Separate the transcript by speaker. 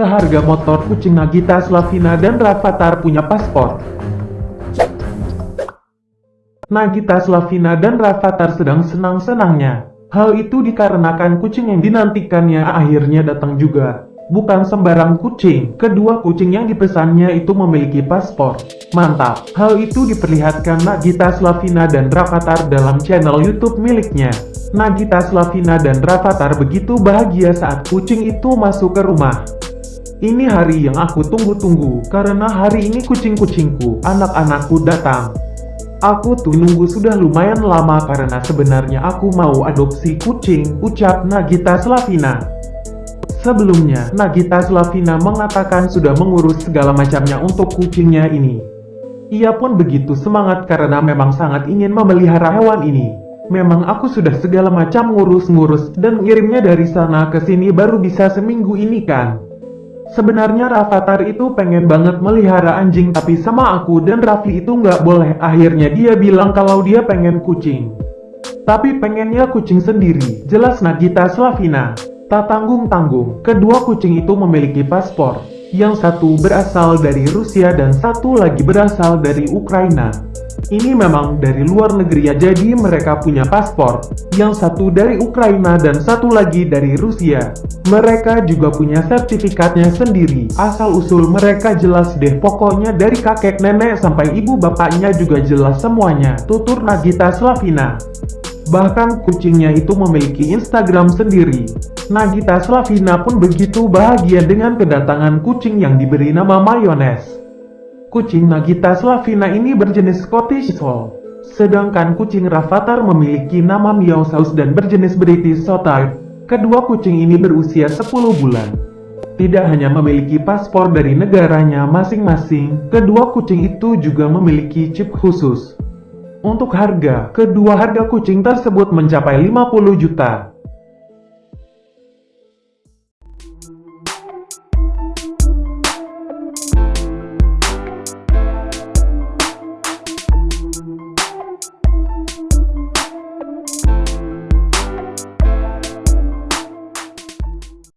Speaker 1: seharga motor kucing Nagita Slavina dan Rafathar punya paspor. Nagita Slavina dan Rafathar sedang senang-senangnya. Hal itu dikarenakan kucing yang dinantikannya akhirnya datang juga. Bukan sembarang kucing, kedua kucing yang dipesannya itu memiliki paspor. Mantap, hal itu diperlihatkan Nagita Slavina dan Rafathar dalam channel YouTube miliknya. Nagita Slavina dan Rafathar begitu bahagia saat kucing itu masuk ke rumah. Ini hari yang aku tunggu-tunggu, karena hari ini kucing-kucingku, anak-anakku datang. Aku tuh nunggu sudah lumayan lama karena sebenarnya aku mau adopsi kucing, ucap Nagita Slavina. Sebelumnya, Nagita Slavina mengatakan sudah mengurus segala macamnya untuk kucingnya ini. Ia pun begitu semangat karena memang sangat ingin memelihara hewan ini. Memang aku sudah segala macam ngurus-ngurus dan ngirimnya dari sana ke sini baru bisa seminggu ini kan. Sebenarnya Rafathar itu pengen banget melihara anjing tapi sama aku dan Raffi itu nggak boleh. Akhirnya dia bilang kalau dia pengen kucing. Tapi pengennya kucing sendiri, jelas Nagita Slavina. Tak tanggung-tanggung, kedua kucing itu memiliki paspor. Yang satu berasal dari Rusia dan satu lagi berasal dari Ukraina. Ini memang dari luar negeri ya jadi mereka punya paspor. Yang satu dari Ukraina dan satu lagi dari Rusia. Mereka juga punya sertifikatnya sendiri. Asal-usul mereka jelas deh pokoknya dari kakek nenek sampai ibu bapaknya juga jelas semuanya. Tutur Nagita Slavina. Bahkan kucingnya itu memiliki Instagram sendiri. Nagita Slavina pun begitu bahagia dengan kedatangan kucing yang diberi nama Mayonnaise. Kucing Nagita Slavina ini berjenis Scottish Fold. Sedangkan kucing Rafathar memiliki nama Meow Saus dan berjenis British Shorthair. Kedua kucing ini berusia 10 bulan. Tidak hanya memiliki paspor dari negaranya masing-masing, kedua kucing itu juga memiliki chip khusus. Untuk harga, kedua harga kucing tersebut mencapai 50 juta.